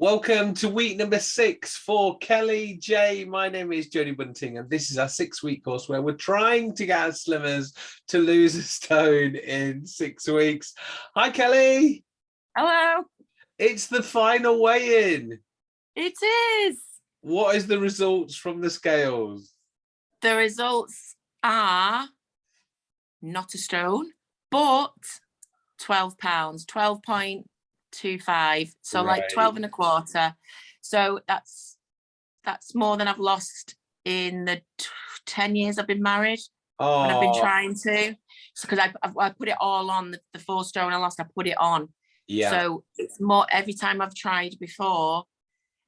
Welcome to week number six for Kelly J. My name is Jodie Bunting, and this is our six week course where we're trying to get our slimmers to lose a stone in six weeks. Hi, Kelly. Hello. It's the final weigh in. It is. What is the results from the scales? The results are not a stone, but 12 pounds, 12.25. So right. like 12 and a quarter. So that's that's more than I've lost in the 10 years I've been married. Oh. And I've been oh. trying to. Because I, I, I put it all on the, the four stone I lost, I put it on. Yeah. So it's more every time I've tried before,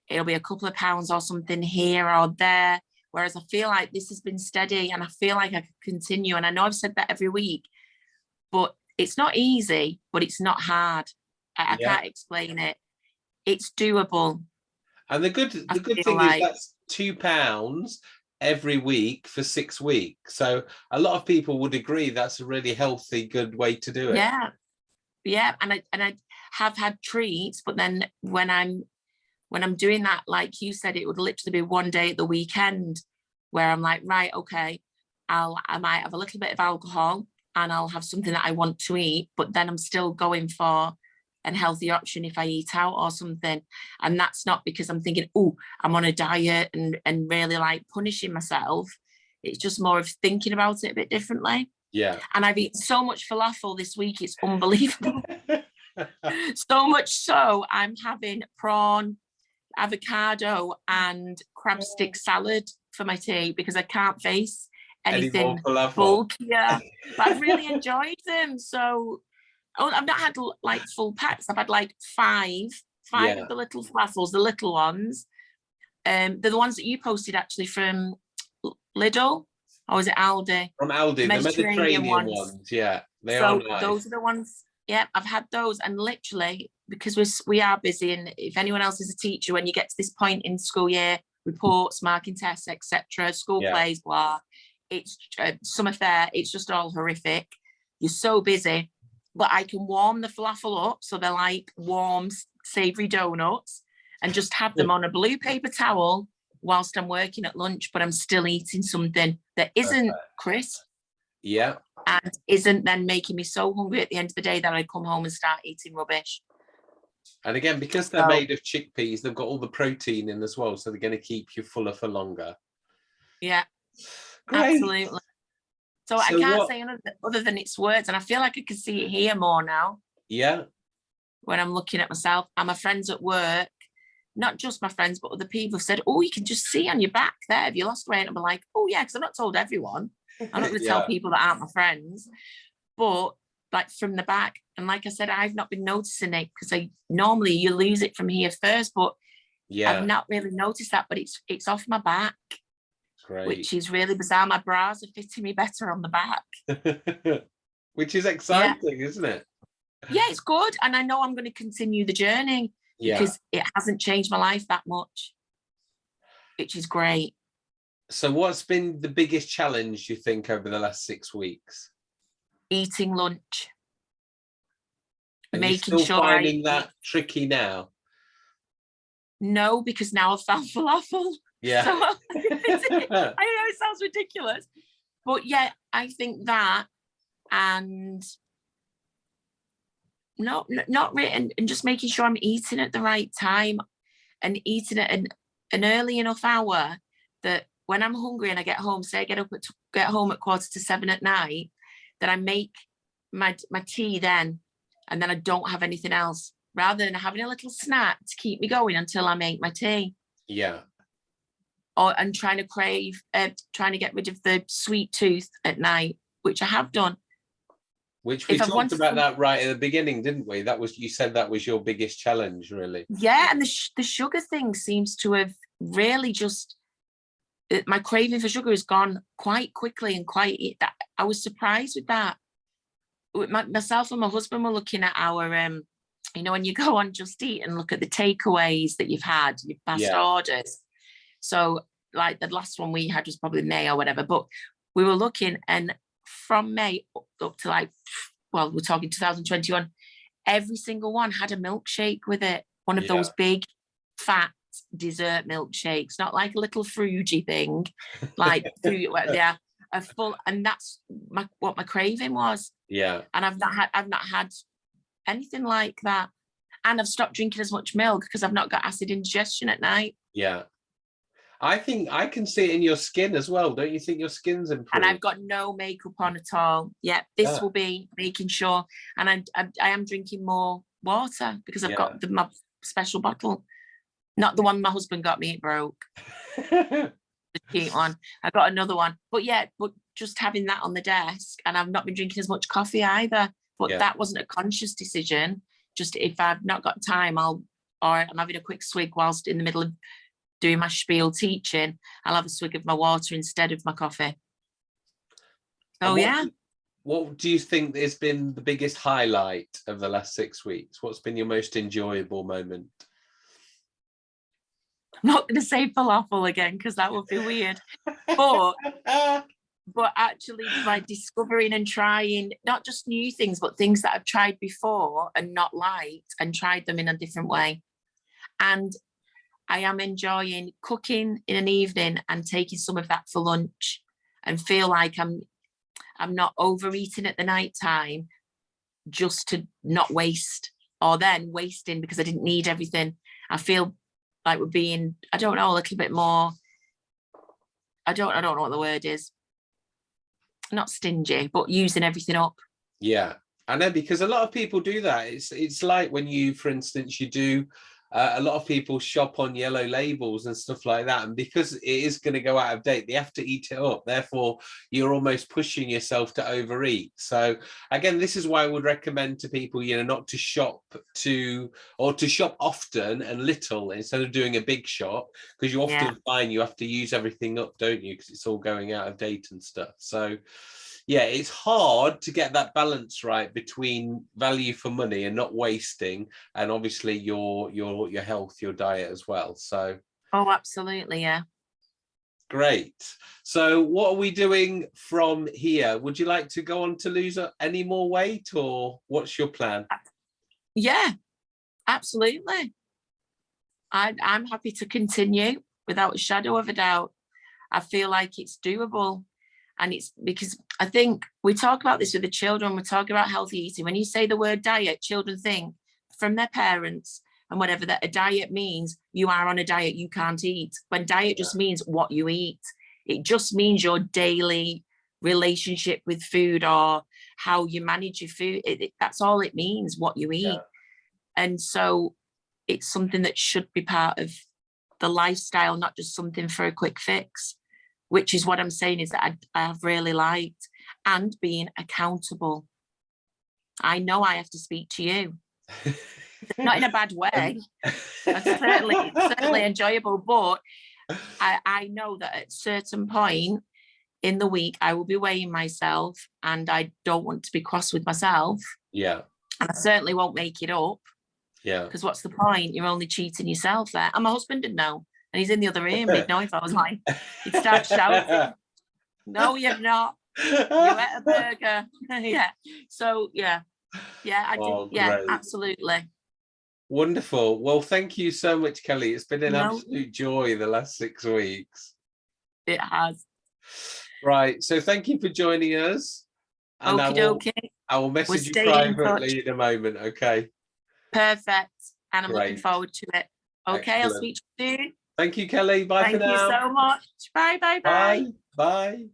it'll be a couple of pounds or something here or there. Whereas I feel like this has been steady and I feel like I could continue. And I know I've said that every week, but it's not easy, but it's not hard. I, I yeah. can't explain it. It's doable. And the good the good thing like... is that's two pounds every week for six weeks. So a lot of people would agree that's a really healthy, good way to do it. Yeah. Yeah. And I and I have had treats, but then when I'm when I'm doing that, like you said, it would literally be one day at the weekend where I'm like, right, okay, I'll I might have a little bit of alcohol and I'll have something that I want to eat, but then I'm still going for an healthy option if I eat out or something. And that's not because I'm thinking, oh, I'm on a diet and, and really like punishing myself. It's just more of thinking about it a bit differently. Yeah. And I've eaten so much falafel this week, it's unbelievable. so much so I'm having prawn, avocado and crab stick salad for my tea because I can't face anything bulkier. but I've really enjoyed them. So oh, I've not had like full packs. I've had like five, five yeah. of the little falafels, the little ones. Um, they're the ones that you posted actually from Lidl, or was it Aldi? From Aldi, the Mediterranean, Mediterranean ones. ones. Yeah, they so are nice. Those are the ones. Yeah, I've had those, and literally because we're we are busy, and if anyone else is a teacher, when you get to this point in school year, reports, marking tests, etc., school yeah. plays, blah, it's uh, summer fair, it's just all horrific. You're so busy, but I can warm the falafel up so they're like warm, savory donuts and just have them on a blue paper towel whilst I'm working at lunch, but I'm still eating something that isn't crisp. Yeah. And isn't then making me so hungry at the end of the day that I come home and start eating rubbish. And again, because they're so, made of chickpeas, they've got all the protein in as well. So they're going to keep you fuller for longer. Yeah. Great. Absolutely. So, so I can't what, say other than its words, and I feel like I can see it here more now. Yeah. When I'm looking at myself, and my friends at work, not just my friends, but other people have said, "Oh, you can just see on your back there have you lost weight." And I'm like, "Oh yeah," because I'm not told everyone. I'm not going to yeah. tell people that aren't my friends, but like from the back. And like I said, I've not been noticing it because I normally you lose it from here first, but yeah, I've not really noticed that. But it's it's off my back. Great. Which is really bizarre. My bras are fitting me better on the back. which is exciting, yeah. isn't it? Yeah, it's good. And I know I'm going to continue the journey yeah. because it hasn't changed my life that much, which is great. So what's been the biggest challenge you think over the last six weeks? Eating lunch. Are making sure finding I that tricky now? No, because now I've found falafel. Yeah. So, I know it sounds ridiculous, but yeah, I think that and not not written and just making sure I'm eating at the right time and eating at an, an early enough hour that when I'm hungry and I get home, say I get up at get home at quarter to seven at night, that I make my my tea then, and then I don't have anything else, rather than having a little snack to keep me going until I make my tea. Yeah or and trying to crave, uh, trying to get rid of the sweet tooth at night, which I have done. Which we if talked about that right at the beginning, didn't we? That was you said that was your biggest challenge, really. Yeah, and the the sugar thing seems to have really just uh, my craving for sugar has gone quite quickly and quite. That I was surprised with that. My, myself and my husband were looking at our um, you know, when you go on Just Eat and look at the takeaways that you've had, your past yeah. orders, so like the last one we had was probably May or whatever, but we were looking and from May up to like, well, we're talking 2021, every single one had a milkshake with it. One of yeah. those big fat dessert milkshakes, not like a little fruity thing, like yeah, a full, and that's my, what my craving was. Yeah. And I've not had, I've not had anything like that. And I've stopped drinking as much milk because I've not got acid indigestion at night. Yeah. I think I can see it in your skin as well. Don't you think your skin's improved? And I've got no makeup on at all. Yeah, this Yeah. will be making sure. And I, I, I am drinking more water because I've Yeah. got the, my special bottle. Not the one my husband got me, it broke. the cheap one. I got another one. But yeah, but just having that on the desk and I've not been drinking as much coffee either. But Yeah. that wasn't a conscious decision. Just if I've not got time, I'll or I'm having a quick swig whilst in the middle of doing my spiel teaching, I'll have a swig of my water instead of my coffee. Oh what yeah. What do you think has been the biggest highlight of the last six weeks? What's been your most enjoyable moment? I'm not gonna say falafel again because that would be weird. But but actually by discovering and trying not just new things but things that I've tried before and not liked and tried them in a different way and I am enjoying cooking in an evening and taking some of that for lunch and feel like I'm I'm not overeating at the night time just to not waste or then wasting because I didn't need everything I feel like we're being I don't know a little bit more I don't I don't know what the word is not stingy, but using everything up. Yeah, I know because a lot of people do that. It's it's like when you, for instance, you do uh, a lot of people shop on yellow labels and stuff like that, and because it is going to go out of date, they have to eat it up. Therefore, you're almost pushing yourself to overeat. So again, this is why I would recommend to people, you know, not to shop to or to shop often and little instead of doing a big shop because you often Yeah. find you have to use everything up, don't you? Because it's all going out of date and stuff. So yeah, it's hard to get that balance right between value for money and not wasting, and obviously your your your health, your diet as well. So Oh, absolutely, yeah. great. So what are we doing from here? Would you like to go on to lose any more weight, or what's your plan? Yeah, absolutely. I, I'm happy to continue without a shadow of a doubt. I feel like it's doable. And it's because I think we talk about this with the children, we talk about healthy eating. When you say the word diet, children think from their parents and whatever that a diet means, you are on a diet, you can't eat. When diet just means what you eat. It just means your daily relationship with food or how you manage your food. It, it- that's all it means, what you eat. Yeah. And so it's something that should be part of the lifestyle, not just something for a quick fix, which is what I'm saying is that I, I've really liked and being accountable. I know I have to speak to you, not in a bad way. Um, it's certainly, certainly enjoyable, but I, I know that at certain point in the week, I will be weighing myself and I don't want to be cross with myself. yeah, And I certainly won't make it up yeah. because what's the point? You're only cheating yourself there. And my husband didn't know. And he's in the other room. He'd know if I was lying. He'd start shouting. No, you've not. You ate a burger. yeah. So yeah. Yeah, I did. Oh, yeah, absolutely. Wonderful. Well, thank you so much, Kelly. It's been an No. absolute joy the last six weeks. It has. Right. So thank you for joining us. And I will, dokie. I will message you staying in privately in a moment. Okay. Perfect. And I'm looking forward to it. Okay, I'll speak to you soon. Thank you, Kelly. Bye Thank for now. Thank you so much. Bye, bye, bye. Bye. Bye.